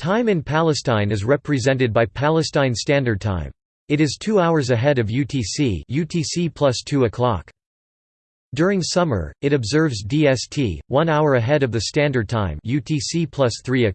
Time in Palestine is represented by Palestine Standard Time. It is two hours ahead of UTC UTC plus 2. During summer, it observes DST, one hour ahead of the Standard Time UTC plus 3.